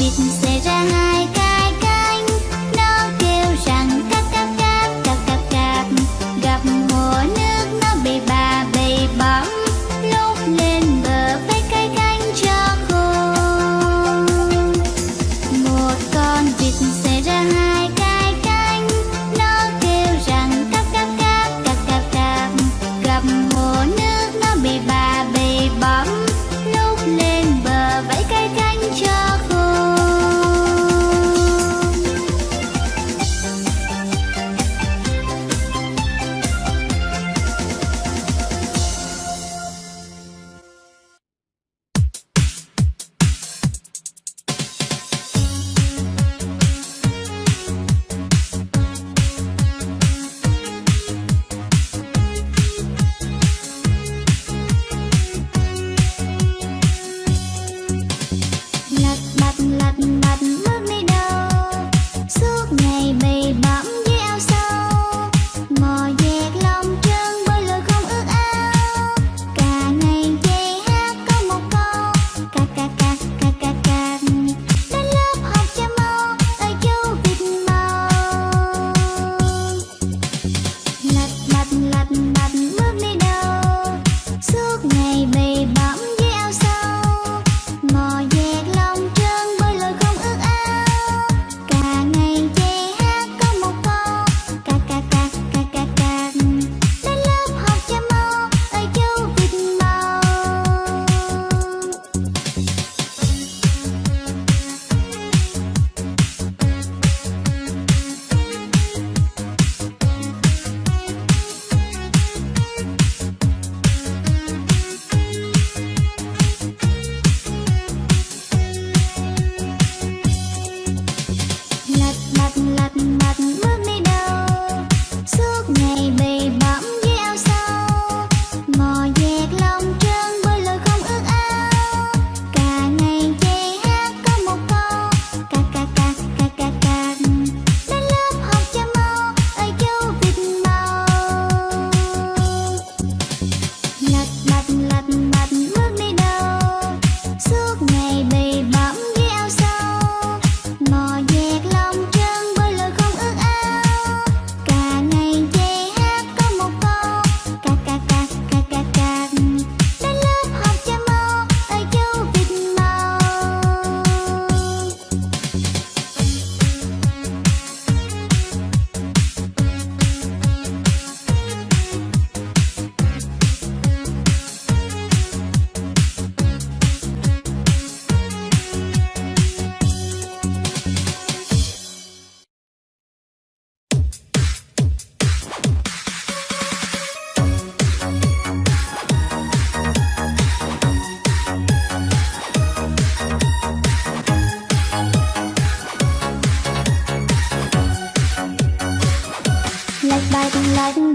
biết sẽ ra hai Sudden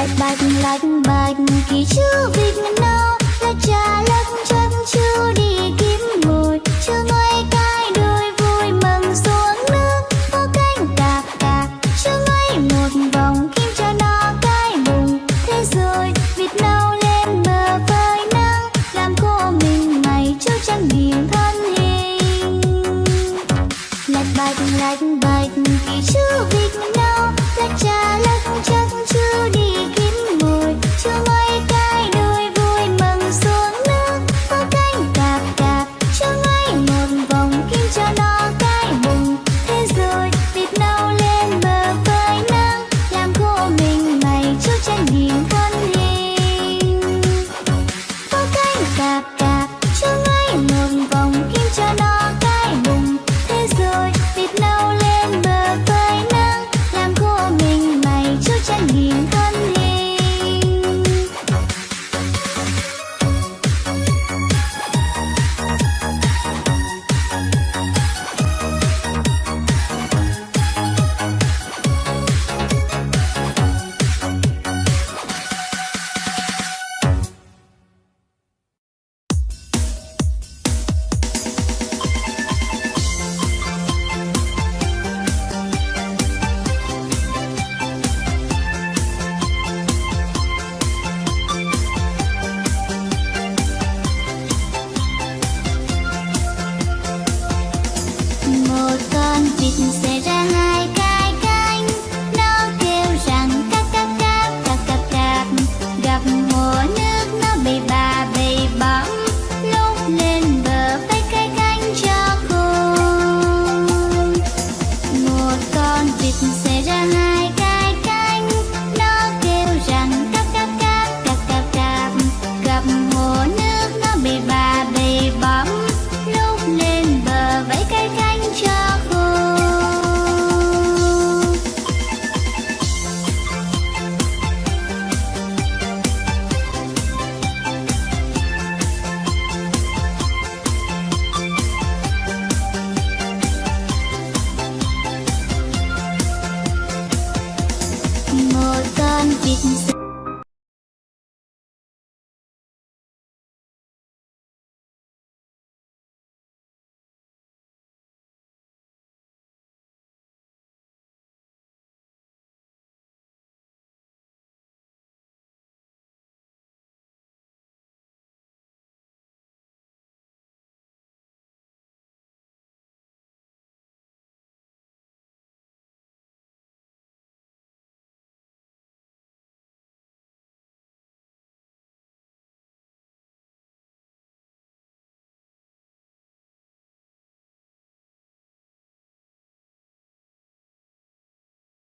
lạch bạch lạch bạch. Kỳ chữ vịt nâu là trà lắc chân chưa đi